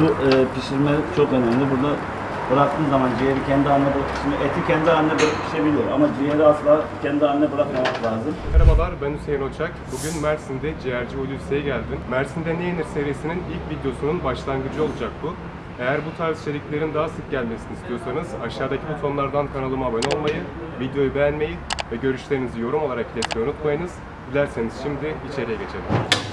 Bu e, pişirme çok önemli. Burada bıraktığın zaman ciğeri kendi haline bırak. Eti kendi haline bırak pişebilir ama ciğeri asla kendi haline bırakmamak lazım. Merhabalar ben Hüseyin Oçak. Bugün Mersin'de ciğerci Hulusi'ye geldim. Mersin'de Ne Yenir serisinin ilk videosunun başlangıcı olacak bu. Eğer bu tarz içeriklerin daha sık gelmesini istiyorsanız aşağıdaki butonlardan kanalıma abone olmayı, videoyu beğenmeyi ve görüşlerinizi yorum olarak iletmeyi unutmayınız. Dilerseniz şimdi içeriye geçelim.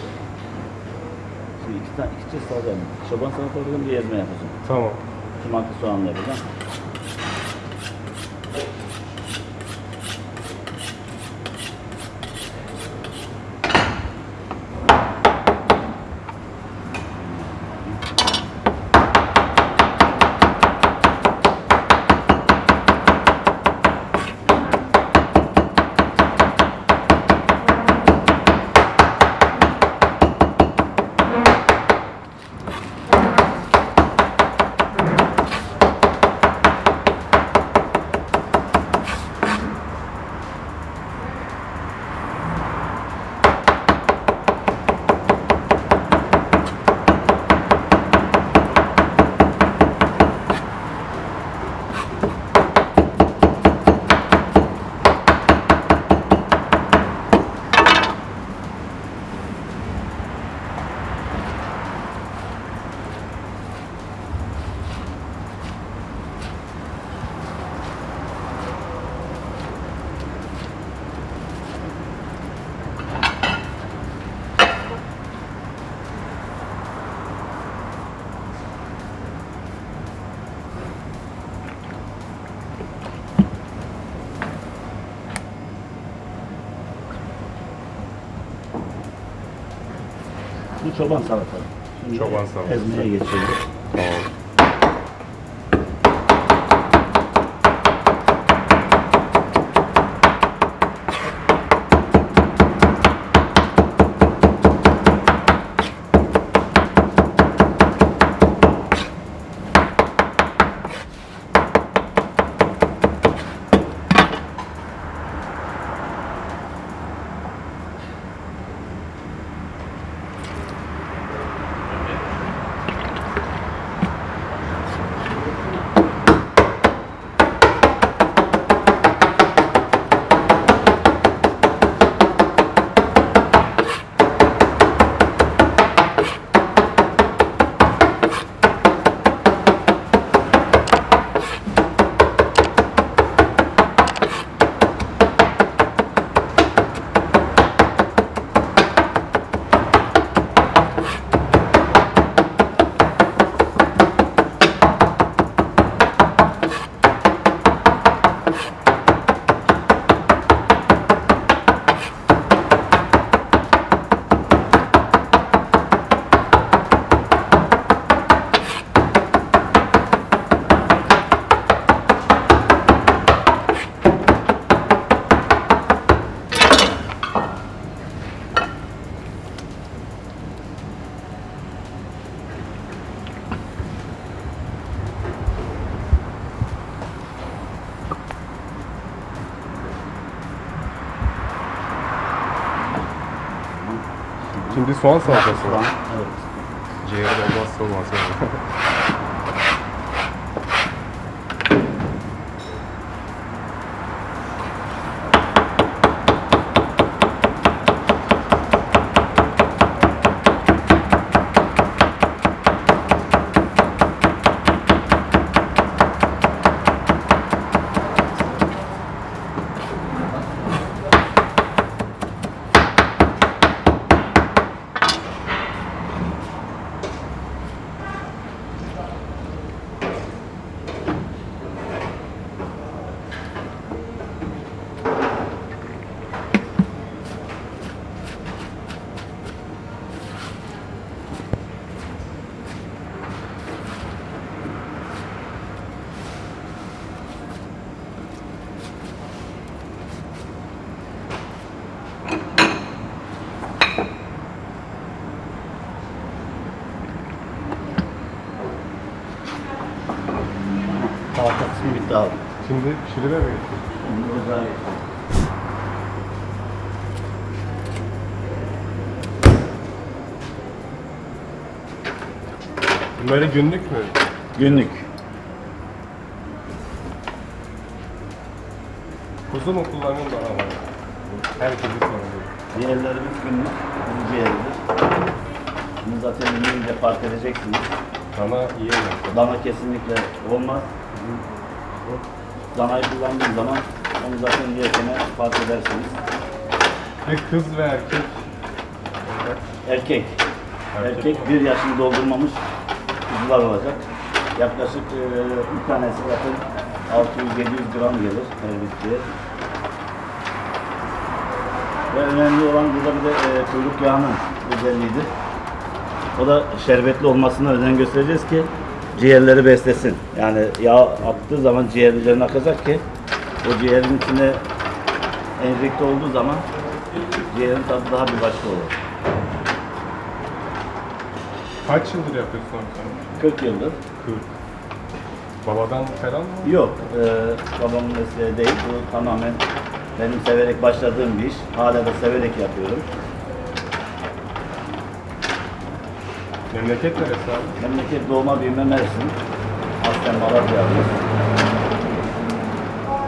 Şimdi iki, tane, iki çeşit yapayım. Çoban salata yapacağım, bir ezme yapacağım. Tamam. Sumaklı soğanla yapacağım. Bu çoban salata. Şimdi Çoban salatası. Ezmeye geçiyoruz. Tamam. Şimdi soğan salatası var. evet. Ciğeri olmazsa olmaz yani. Bitti abi. Şimdi pişirime mi geçiyoruz? Şimdi ocağa geçiyoruz. Bunları günlük mü? Günlük. Kuzu mu kullanın daha var? Herkesin sorunu. Ciğerlerimiz günlük. Kuzu ciğeridir. Bunu zaten yiyince fark edeceksiniz. Dana yiyemez. Dana kesinlikle olmaz. Danayı kullandığım zaman onu zaten yerken fark edersiniz. Ve kız ve erkek Erkek. Erkek Erkek bir yaşını doldurmamış kuzular olacak. Yaklaşık e, bir tanesi zaten 600-700 gram gelir her bitkiye. Ve önemli olan burada bir de e, kuyruk yağının özelliğidir. O da şerbetli olmasına özen göstereceğiz ki ciğerleri beslesin. Yani yağ attığı zaman ciğerlerine akacak ki o ciğerin içine enjekte olduğu zaman ciğerin tadı daha bir başka olur. kaç yıldır yapıyorsun abi sen? 40 yıldır. 40. Babadan falan mı? Yok, e, babamın mesleği değil. Bu tamamen benim severek başladığım bir iş. Hala da severek yapıyorum. Memleket neresi abi? Memleket doğma büyüme Mersin. Aslen Malatya'lıyız.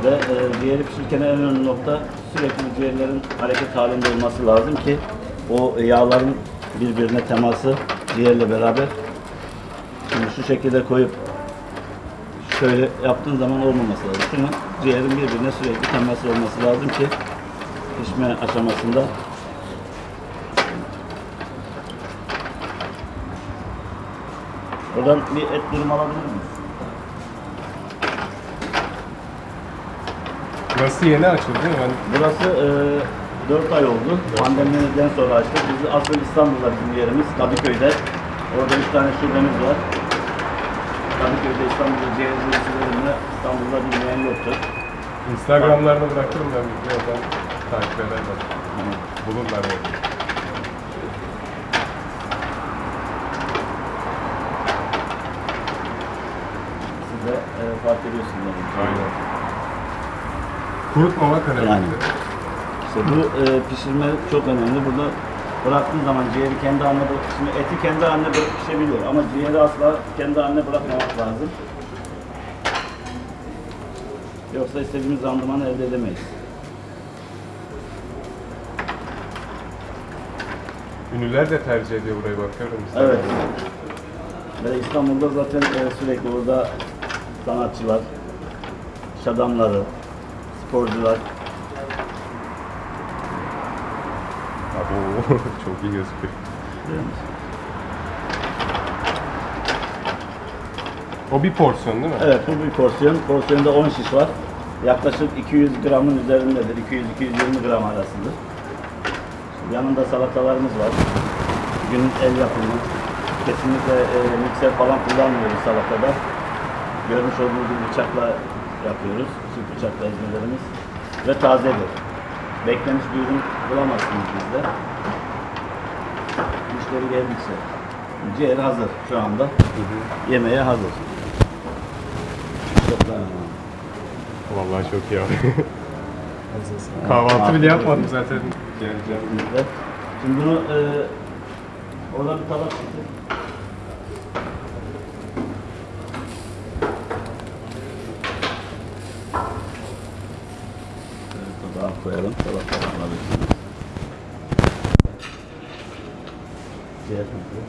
Ve e, ciğeri pişirirken en önemli nokta sürekli ciğerlerin hareket halinde olması lazım ki o yağların birbirine teması ciğerle beraber şimdi şu şekilde koyup şöyle yaptığın zaman olmaması lazım. Şunun ciğerin birbirine sürekli teması olması lazım ki pişme aşamasında Oradan bir et durum alabilir miyiz? Burası yeni açıldı değil mi? Ben Burası e, 4 ay oldu. Pandemiden sonra açtık. Biz asıl İstanbul'da bizim yerimiz. Kadıköy'de. Orada 3 tane şubemiz var. Kadıköy'de İstanbul'da ciğerci usullerinde İstanbul'da bilmeyen yoktur. Instagram'larını bırakırım ben bir oradan takip ederler. Bulurlar yani. Siz de e, fark ediyorsunuz. Aynen. Kurutmamak önemli. Yani. İşte bu e, pişirme çok önemli. Burada bıraktığın zaman ciğeri kendi haline bırak. Şimdi eti kendi haline bırak pişebiliyor ama ciğeri asla kendi haline bırakmamak lazım. Yoksa istediğimiz randımanı elde edemeyiz. Ünlüler de tercih ediyor burayı bakıyorum. Evet. Ve İstanbul'da zaten e, sürekli burada sanatçılar, iş adamları, sporcular, Abo, çok iyi gözüküyor. O bir porsiyon değil mi? Evet bu bir porsiyon. Porsiyonda 10 şiş var. Yaklaşık 200 gramın üzerindedir. 200-220 gram arasıdır. Yanında salatalarımız var. Günün el yapımı. Kesinlikle e, mikser falan kullanmıyoruz salatada. Görmüş olduğunuz gibi bıçakla yapıyoruz. Çift bıçakla ezmelerimiz. Ve tazedir. Beklemiş bir ürün bulamazsınız bizde. Müşteri geldikçe. Ciğer hazır şu anda. Yemeğe hazır. Çok Vallahi çok iyi abi. Kahvaltı bile yapmadım zaten. Şimdi bunu e, orada bir tabak Türlü.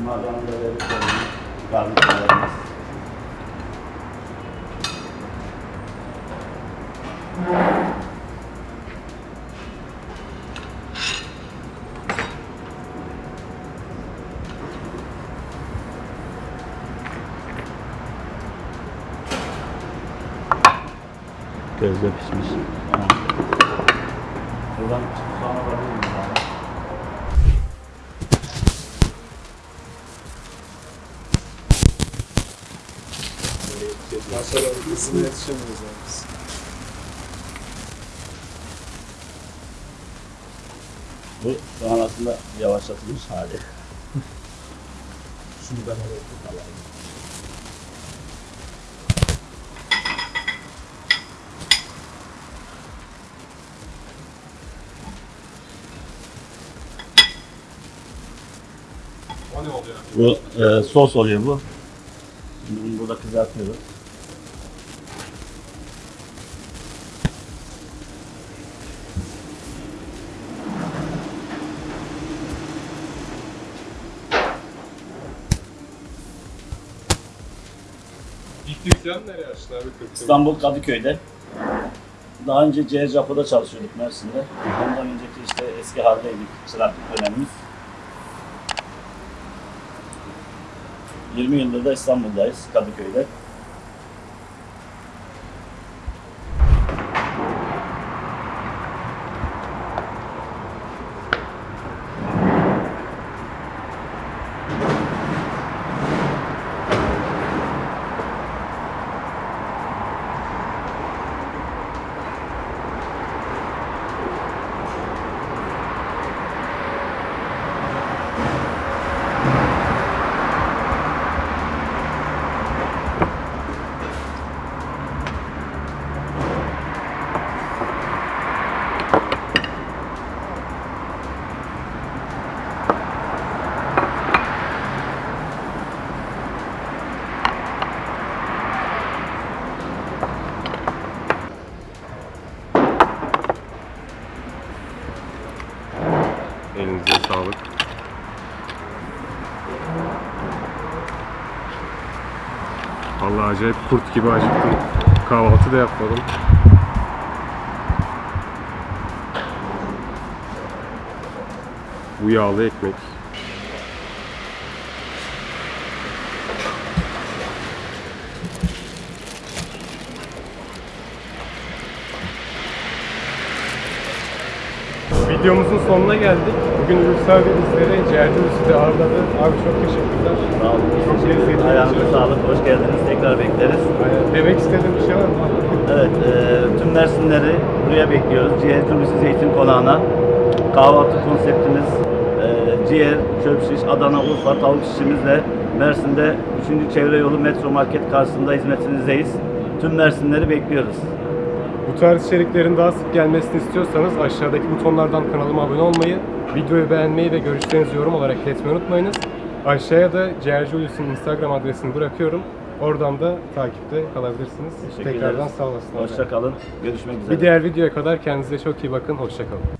Bunlardan da. Gözde pişmiş. Tamam. Buradan soğan alabilir miyim? abi? Sonra hızlı yetişemiyoruz yani biz. Bu şu an aslında yavaşlatılmış hali. Şunu ben alayım. oluyor? Bu e, sos oluyor bu. Şimdi bunu burada kızartıyoruz. İlk dükkan nereye açtın abi? Kırklareli? İstanbul Kadıköy'de. Daha önce CR çalışıyorduk Mersin'de. Ondan önceki işte eski haldeydik çıraklık dönemimiz. 20 yıldır da İstanbul'dayız, Kadıköy'de. Vallahi acayip kurt gibi acıktım. Kahvaltı da yapmadım. Bu yağlı ekmek. Videomuzun sonuna geldik. Bugün Ürsal ve bizleri Ciğerci Üstü'de ağırladı. Abi çok teşekkürler. Sağ olun. Çok lezzetli. Ayağınıza sağlık, hoş geldiniz. Tekrar bekleriz. Aynen. Demek istediğim bir şey var mı? Evet, e, tüm Mersinleri buraya bekliyoruz. Ciğer Türbüsü Zeytin Konağı'na. Kahvaltı konseptimiz e, ciğer, çöp şiş, Adana, Urfa, tavuk şişimizle Mersin'de 3. Çevre Yolu Metro Market karşısında hizmetinizdeyiz. Tüm Mersinleri bekliyoruz. Bu tarz içeriklerin daha sık gelmesini istiyorsanız aşağıdaki butonlardan kanalıma abone olmayı, videoyu beğenmeyi ve görüşlerinizi yorum olarak iletmeyi unutmayınız. Aşağıya da Ciğerci Hulusi'nin Instagram adresini bırakıyorum. Oradan da takipte kalabilirsiniz. Tekrardan ederiz. sağ olasın. Hoşça kalın. Görüşmek üzere. Bir diğer videoya kadar kendinize çok iyi bakın. Hoşça kalın.